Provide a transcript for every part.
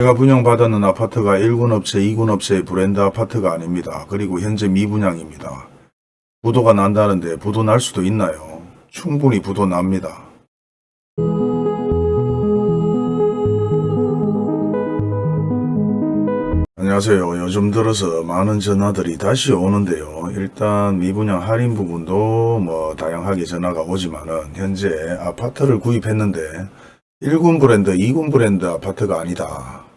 제가 분양받았는 아파트가 1군 업체, 2군 업체의 브랜드 아파트가 아닙니다. 그리고 현재 미분양입니다. 부도가 난다는데 부도 날 수도 있나요? 충분히 부도 납니다. 안녕하세요. 요즘 들어서 많은 전화들이 다시 오는데요. 일단 미분양 할인 부분도 뭐 다양하게 전화가 오지만은 현재 아파트를 구입했는데 1군 브랜드, 2군 브랜드 아파트가 아니다.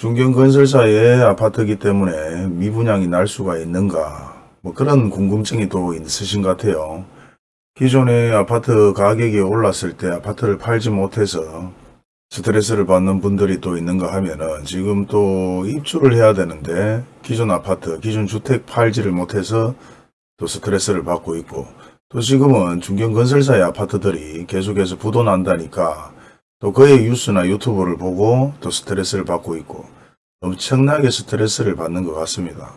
중견건설사의 아파트이기 때문에 미분양이 날 수가 있는가 뭐 그런 궁금증이 또 있으신 것 같아요. 기존의 아파트 가격이 올랐을 때 아파트를 팔지 못해서 스트레스를 받는 분들이 또 있는가 하면은 지금 또 입주를 해야 되는데 기존 아파트, 기존 주택 팔지를 못해서 또 스트레스를 받고 있고 또 지금은 중견건설사의 아파트들이 계속해서 부도 난다니까 또 그의 뉴스나 유튜브를 보고 또 스트레스를 받고 있고 엄청나게 스트레스를 받는 것 같습니다.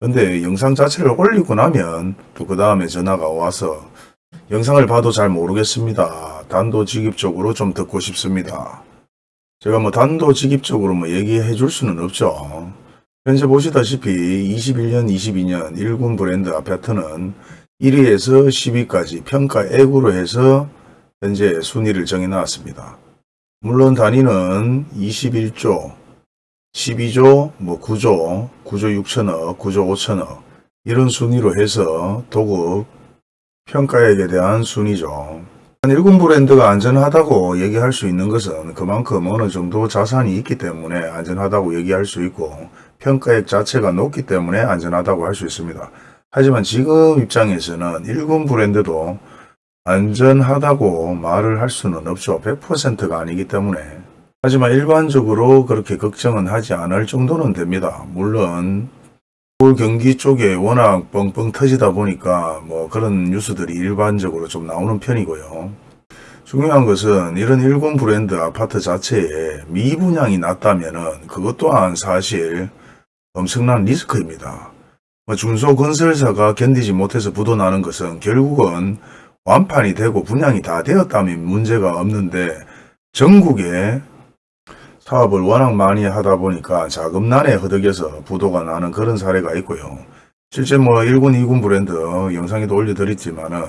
근데 영상 자체를 올리고 나면 또 그 다음에 전화가 와서 영상을 봐도 잘 모르겠습니다. 단도직입적으로 좀 듣고 싶습니다. 제가 뭐 단도직입적으로 뭐 얘기해 줄 수는 없죠. 현재 보시다시피 21년, 22년 1군 브랜드 아파트는 1위에서 10위까지 평가 액으로 해서 현재 순위를 정해 놨습니다. 물론 단위는 21조, 12조, 뭐 9조, 9조 6천억, 9조 5천억 이런 순위로 해서 도급 평가액에 대한 순위죠. 일군 브랜드가 안전하다고 얘기할 수 있는 것은 그만큼 어느 정도 자산이 있기 때문에 안전하다고 얘기할 수 있고 평가액 자체가 높기 때문에 안전하다고 할 수 있습니다. 하지만 지금 입장에서는 일군 브랜드도 안전하다고 말을 할 수는 없죠. 100%가 아니기 때문에. 하지만 일반적으로 그렇게 걱정은 하지 않을 정도는 됩니다. 물론 서울 경기 쪽에 워낙 뻥뻥 터지다 보니까 뭐 그런 뉴스들이 일반적으로 좀 나오는 편이고요. 중요한 것은 이런 일군 브랜드 아파트 자체에 미분양이 났다면은 그것 또한 사실 엄청난 리스크입니다. 뭐 중소건설사가 견디지 못해서 부도나는 것은 결국은 완판이 되고 분양이 다 되었다면 문제가 없는데 전국에 사업을 워낙 많이 하다 보니까 자금난에 허덕여서 부도가 나는 그런 사례가 있고요. 실제 뭐 1군, 2군 브랜드 영상에도 올려드렸지만 은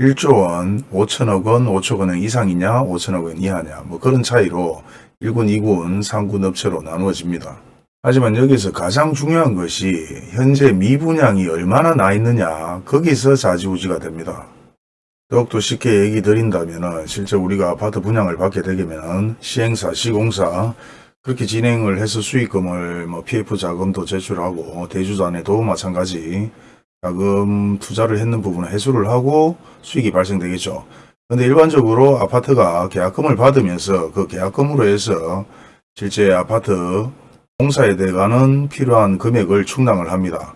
1조 원, 5천억 원, 5천 원 이상이냐, 5천억 원 이하냐 뭐 그런 차이로 1군, 2군, 3군 업체로 나누어집니다. 하지만 여기서 가장 중요한 것이 현재 미분양이 얼마나 나 있느냐 거기서 자지우지가 됩니다. 더욱더 쉽게 얘기 드린다면 실제 우리가 아파트 분양을 받게 되면 시행사, 시공사 그렇게 진행을 해서 수익금을 뭐 PF 자금도 제출하고 대주단에도 마찬가지 자금 투자를 했는 부분을 회수를 하고 수익이 발생되겠죠. 근데 일반적으로 아파트가 계약금을 받으면서 그 계약금으로 해서 실제 아파트 공사에 대가는 필요한 금액을 충당을 합니다.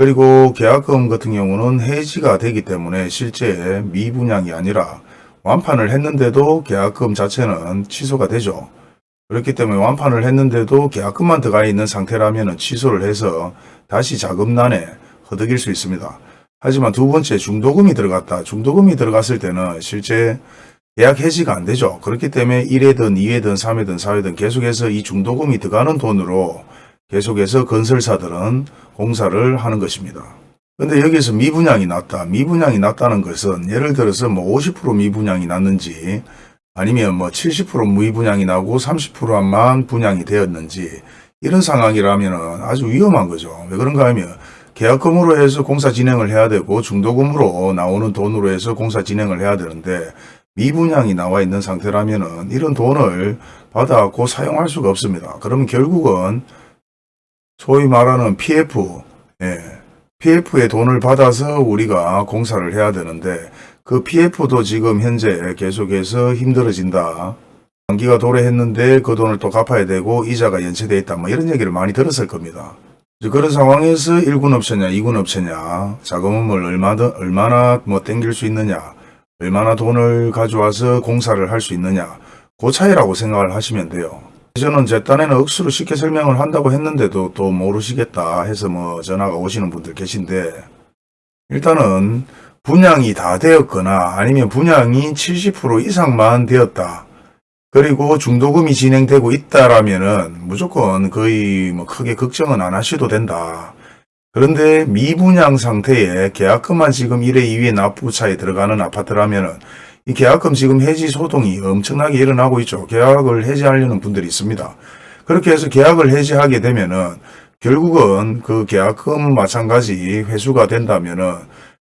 그리고 계약금 같은 경우는 해지가 되기 때문에 실제 미분양이 아니라 완판을 했는데도 계약금 자체는 취소가 되죠. 그렇기 때문에 완판을 했는데도 계약금만 들어가 있는 상태라면 취소를 해서 다시 자금난에 허덕일 수 있습니다. 하지만 두 번째 중도금이 들어갔다. 중도금이 들어갔을 때는 실제 계약 해지가 안 되죠. 그렇기 때문에 1회든 2회든 3회든 4회든 계속해서 이 중도금이 들어가는 돈으로 계속해서 건설사들은 공사를 하는 것입니다. 근데 여기서 미분양이 났다. 미분양이 났다는 것은 예를 들어서 뭐 50% 미분양이 났는지 아니면 뭐 70% 미분양이 나고 30%만 분양이 되었는지 이런 상황이라면 아주 위험한 거죠. 왜 그런가 하면 계약금으로 해서 공사 진행을 해야 되고 중도금으로 나오는 돈으로 해서 공사 진행을 해야 되는데 미분양이 나와 있는 상태라면 이런 돈을 받아갖고 사용할 수가 없습니다. 그러면 결국은 소위 말하는 PF, 예, PF의 돈을 받아서 우리가 공사를 해야 되는데 그 PF도 지금 현재 계속해서 힘들어진다. 만기가 도래했는데 그 돈을 또 갚아야 되고 이자가 연체돼 있다. 뭐 이런 얘기를 많이 들었을 겁니다. 그런 상황에서 1군 업체냐 2군 업체냐 자금을 얼마나, 얼마나 뭐 땡길 수 있느냐 얼마나 돈을 가져와서 공사를 할 수 있느냐 그 차이라고 생각을 하시면 돼요. 저는 제 딴에는 억수로 쉽게 설명을 한다고 했는데도 또 모르시겠다 해서 뭐 전화가 오시는 분들 계신데 일단은 분양이 다 되었거나 아니면 분양이 70% 이상만 되었다. 그리고 중도금이 진행되고 있다라면은 무조건 거의 뭐 크게 걱정은 안 하셔도 된다. 그런데 미분양 상태에 계약금만 지금 1회 2회 납부차에 들어가는 아파트라면은 이 계약금 지금 해지 소동이 엄청나게 일어나고 있죠. 계약을 해지하려는 분들이 있습니다. 그렇게 해서 계약을 해지하게 되면은 결국은 그 계약금 마찬가지 회수가 된다면은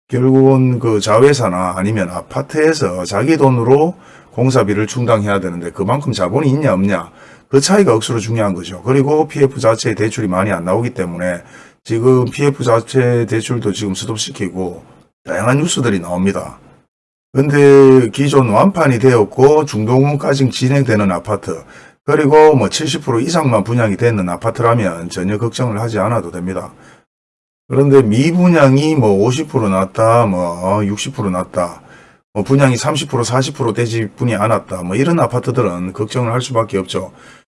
결국은 그 자회사나 아니면 아파트에서 자기 돈으로 공사비를 충당해야 되는데 그만큼 자본이 있냐 없냐 그 차이가 억수로 중요한 거죠. 그리고 PF 자체 대출이 많이 안 나오기 때문에 지금 PF 자체 대출도 지금 스톱시키고 다양한 뉴스들이 나옵니다. 근데 기존 완판이 되었고 중도금까지 진행되는 아파트 그리고 뭐 70% 이상만 분양이 되는 아파트라면 전혀 걱정을 하지 않아도 됩니다. 그런데 미분양이 뭐 50% 났다, 뭐 60% 났다, 뭐 분양이 30% 40% 되지 분이 않았다, 뭐 이런 아파트들은 걱정을 할 수밖에 없죠.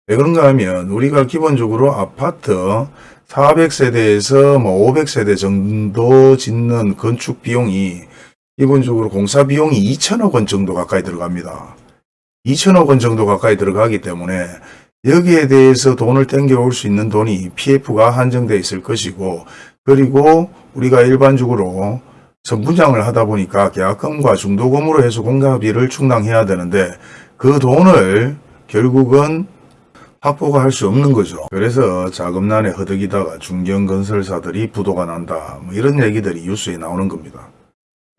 왜 그런가 하면 우리가 기본적으로 아파트 400세대에서 뭐 500세대 정도 짓는 건축 비용이 기본적으로 공사 비용이 2천억 원 정도 가까이 들어갑니다. 2천억 원 정도 가까이 들어가기 때문에 여기에 대해서 돈을 땡겨올 수 있는 돈이 PF가 한정되어 있을 것이고 그리고 우리가 일반적으로 선분양을 하다 보니까 계약금과 중도금으로 해서 공사비를 충당해야 되는데 그 돈을 결국은 확보가 할 수 없는 거죠. 그래서 자금난에 허덕이다가 중견건설사들이 부도가 난다. 뭐 이런 얘기들이 뉴스에 나오는 겁니다.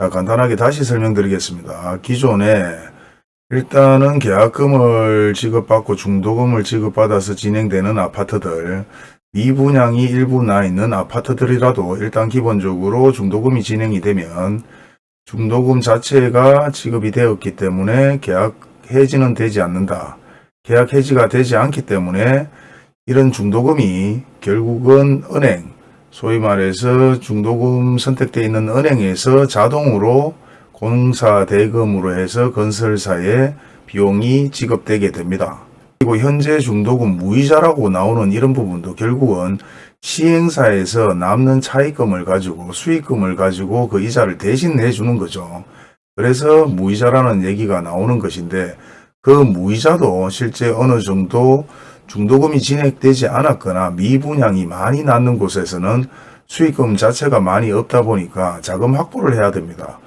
자, 간단하게 다시 설명드리겠습니다. 기존에 일단은 계약금을 지급받고 중도금을 지급받아서 진행되는 아파트들 미분양이 일부 나 있는 아파트들이라도 일단 기본적으로 중도금이 진행이 되면 중도금 자체가 지급이 되었기 때문에 계약 해지는 되지 않는다. 계약 해지가 되지 않기 때문에 이런 중도금이 결국은 은행, 소위 말해서 중도금 선택되어 있는 은행에서 자동으로 공사 대금으로 해서 건설사의 비용이 지급되게 됩니다. 그리고 현재 중도금 무이자라고 나오는 이런 부분도 결국은 시행사에서 남는 차익금을 가지고 수익금을 가지고 그 이자를 대신 내주는 거죠. 그래서 무이자라는 얘기가 나오는 것인데 그 무이자도 실제 어느 정도 중도금이 진행되지 않았거나 미분양이 많이 났는 곳에서는 수익금 자체가 많이 없다 보니까 자금 확보를 해야 됩니다.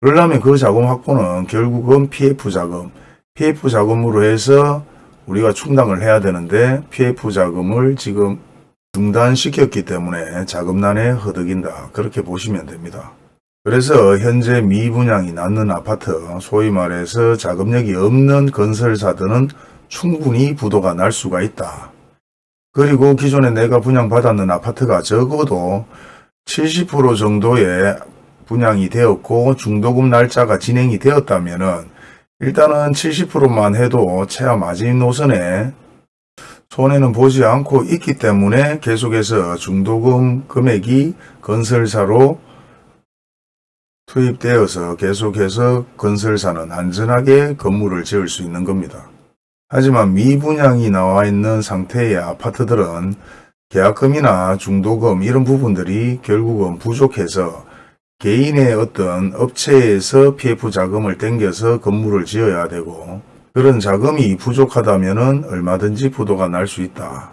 그러려면 그 자금 확보는 결국은 PF 자금, PF 자금으로 해서 우리가 충당을 해야 되는데 PF 자금을 지금 중단시켰기 때문에 자금난에 허덕인다. 그렇게 보시면 됩니다. 그래서 현재 미분양이 낮는 아파트, 소위 말해서 자금력이 없는 건설사들은 충분히 부도가 날 수가 있다. 그리고 기존에 내가 분양받았는 아파트가 적어도 70% 정도의 분양이 되었고 중도금 날짜가 진행이 되었다면 일단은 70%만 해도 최하 마지노선에 손해는 보지 않고 있기 때문에 계속해서 중도금 금액이 건설사로 투입되어서 계속해서 건설사는 안전하게 건물을 지을 수 있는 겁니다. 하지만 미분양이 나와 있는 상태의 아파트들은 계약금이나 중도금 이런 부분들이 결국은 부족해서 개인의 어떤 업체에서 PF 자금을 땡겨서 건물을 지어야 되고 그런 자금이 부족하다면 얼마든지 부도가 날 수 있다.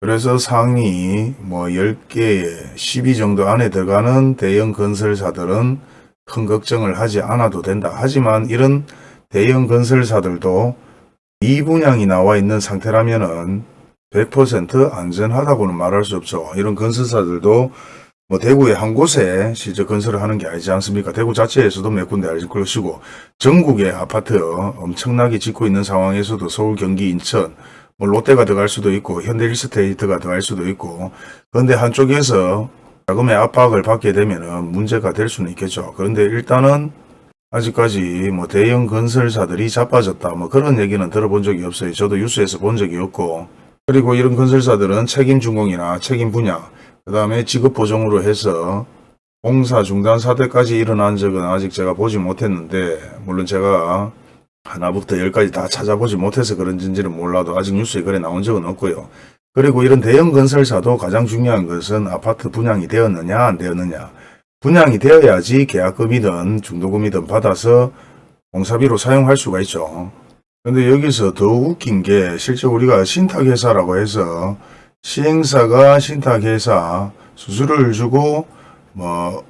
그래서 상위 뭐 10개에 12 정도 안에 들어가는 대형 건설사들은 큰 걱정을 하지 않아도 된다. 하지만 이런 대형 건설사들도 미분양이 나와 있는 상태라면은 100% 안전하다고는 말할 수 없죠. 이런 건설사들도 뭐 대구의 한 곳에 실제 건설을 하는 게 아니지 않습니까? 대구 자체에서도 몇 군데 것이고 전국의 아파트 엄청나게 짓고 있는 상황에서도 서울, 경기, 인천 뭐 롯데가 들어갈 수도 있고 현대리스테이트가 들어갈 수도 있고 그런데 한쪽에서 자금의 압박을 받게 되면 문제가 될 수는 있겠죠. 그런데 일단은 아직까지 뭐 대형 건설사들이 자빠졌다 뭐 그런 얘기는 들어본 적이 없어요. 저도 뉴스에서 본 적이 없고 그리고 이런 건설사들은 책임 준공이나 책임 분야 그 다음에 지급 보정으로 해서 공사 중단 사태까지 일어난 적은 아직 제가 보지 못했는데 물론 제가 하나부터 열까지 다 찾아보지 못해서 그런지는 몰라도 아직 뉴스에 그래 나온 적은 없고요. 그리고 이런 대형 건설사도 가장 중요한 것은 아파트 분양이 되었느냐 안 되었느냐 분양이 되어야지 계약금이든 중도금이든 받아서 공사비로 사용할 수가 있죠. 근데 여기서 더 웃긴 게 실제 우리가 신탁회사라고 해서 시행사가 신탁회사 수수료를 주고 뭐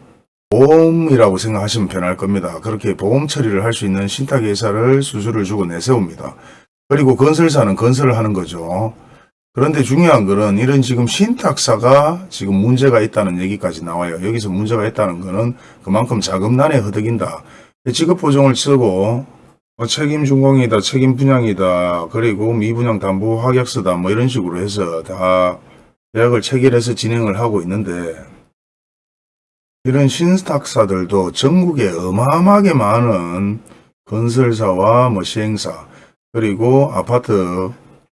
보험이라고 생각하시면 편할 겁니다. 그렇게 보험 처리를 할 수 있는 신탁회사를 수수료를 주고 내세웁니다. 그리고 건설사는 건설을 하는 거죠. 그런데 중요한 거는 이런 지금 신탁사가 지금 문제가 있다는 얘기까지 나와요. 여기서 문제가 있다는 거는 그만큼 자금난에 허덕인다. 직업보정을 쓰고 뭐 책임 준공이다, 책임 분양이다, 그리고 미분양 담보 확약서다, 뭐 이런 식으로 해서 다 계약을 체결해서 진행을 하고 있는데 이런 신탁사들도 전국에 어마어마하게 많은 건설사와 뭐 시행사 그리고 아파트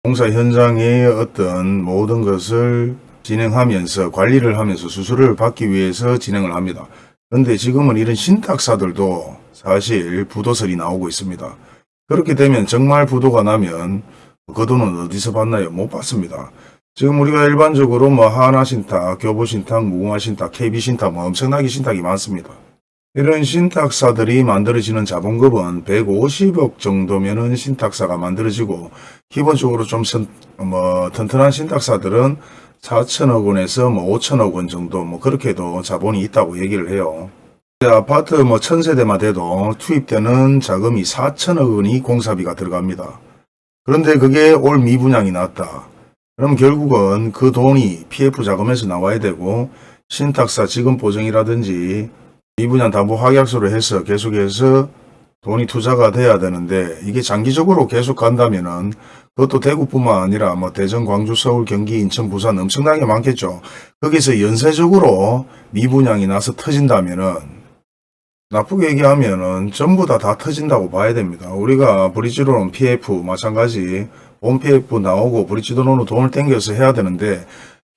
공사 현장의 어떤 모든 것을 진행하면서 관리를 하면서 수수료를 받기 위해서 진행을 합니다. 그런데 지금은 이런 신탁사들도 사실 부도설이 나오고 있습니다. 그렇게 되면 정말 부도가 나면 그 돈은 어디서 받나요? 못 받습니다. 지금 우리가 일반적으로 뭐 하나신탁, 교보신탁, 무궁화신탁, KB신탁 뭐 엄청나게 신탁이 많습니다. 이런 신탁사들이 만들어지는 자본금은 150억 정도면 은 신탁사가 만들어지고 기본적으로 좀 선, 뭐 튼튼한 신탁사들은 4천억 원에서 뭐 5천억 원 정도 뭐 그렇게도 자본이 있다고 얘기를 해요. 아파트 뭐 천세대만 돼도 투입되는 자금이 4천억 원이 공사비가 들어갑니다. 그런데 그게 올 미분양이 났다. 그럼 결국은 그 돈이 PF 자금에서 나와야 되고 신탁사 지금 보정이라든지 미분양 담보 확약서를 해서 계속해서 돈이 투자가 돼야 되는데 이게 장기적으로 계속 간다면은 그것도 대구뿐만 아니라 뭐 대전, 광주, 서울, 경기, 인천, 부산 엄청나게 많겠죠. 거기서 연쇄적으로 미분양이 나서 터진다면은 나쁘게 얘기하면은 전부 다다 터진다고 봐야 됩니다. 우리가 브릿지로는 PF 마찬가지 본 PF 나오고 브릿지도로는 돈을 땡겨서 해야 되는데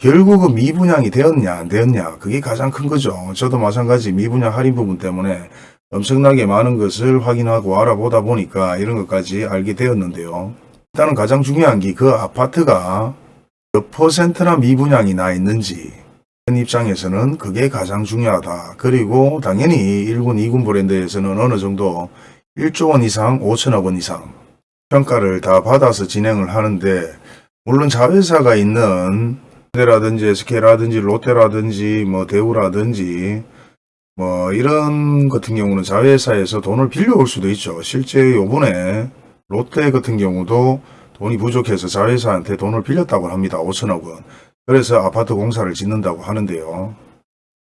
결국은 미분양이 되었냐 안 되었냐 그게 가장 큰 거죠. 저도 마찬가지 미분양 할인 부분 때문에 엄청나게 많은 것을 확인하고 알아보다 보니까 이런 것까지 알게 되었는데요. 일단은 가장 중요한 게 그 아파트가 몇 퍼센트나 미분양이 나 있는지 입장에서는 그게 가장 중요하다. 그리고 당연히 1군, 2군 브랜드에서는 어느 정도 1조 원 이상, 5천억 원 이상 평가를 다 받아서 진행을 하는데 물론 자회사가 있는 라든지 SK라든지 롯데라든지 뭐 대우라든지 뭐 이런 같은 경우는 자회사에서 돈을 빌려올 수도 있죠. 실제 요번에 롯데 같은 경우도 돈이 부족해서 자회사한테 돈을 빌렸다고 합니다. 5천억 원. 그래서 아파트 공사를 짓는다고 하는데요.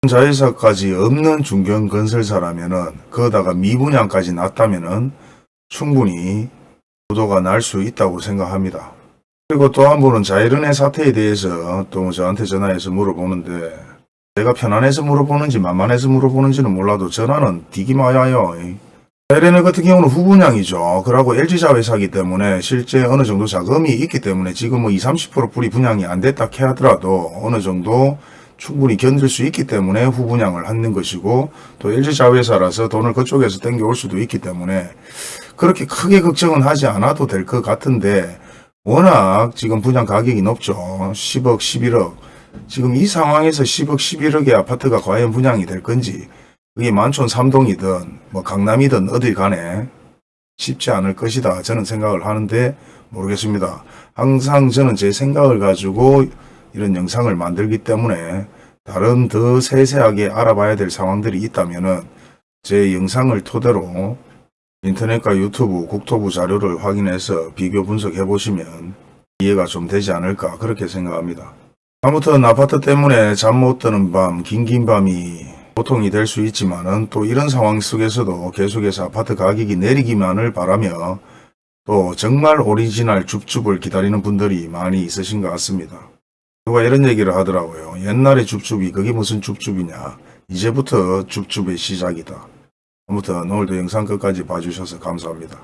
자회사까지 없는 중견건설사라면은 거다가 미분양까지 났다면은 충분히 부도가 날 수 있다고 생각합니다. 그리고 또 한 분은 자이른의 사태에 대해서 또 저한테 전화해서 물어보는데 제가 편안해서 물어보는지 만만해서 물어보는지는 몰라도 전화는 되게 많아요. 자이렌 같은 경우는 후분양이죠. 그러고 LG자 회사기 때문에 실제 어느 정도 자금이 있기 때문에 지금 뭐 20, 30% 불이 분양이 안 됐다 해 하더라도 어느 정도 충분히 견딜 수 있기 때문에 후분양을 하는 것이고 또 LG자 회사라서 돈을 그쪽에서 땡겨올 수도 있기 때문에 그렇게 크게 걱정은 하지 않아도 될 것 같은데 워낙 지금 분양 가격이 높죠. 10억, 11억. 지금 이 상황에서 10억, 11억의 아파트가 과연 분양이 될 건지 그게 만촌 삼동이든 뭐 강남이든 어딜 간에 쉽지 않을 것이다. 저는 생각을 하는데 모르겠습니다. 항상 저는 제 생각을 가지고 이런 영상을 만들기 때문에 다른 더 세세하게 알아봐야 될 상황들이 있다면 제 영상을 토대로 인터넷과 유튜브, 국토부 자료를 확인해서 비교 분석해 보시면 이해가 좀 되지 않을까 그렇게 생각합니다. 아무튼 아파트 때문에 잠 못 드는 밤, 긴긴 밤이 보통이 될 수 있지만 은 또 이런 상황 속에서도 계속해서 아파트 가격이 내리기만을 바라며 또 정말 오리지널 줍줍을 기다리는 분들이 많이 있으신 것 같습니다. 누가 이런 얘기를 하더라고요. 옛날에 줍줍이 그게 무슨 줍줍이냐. 이제부터 줍줍의 시작이다. 아무튼 오늘도 영상 끝까지 봐주셔서 감사합니다.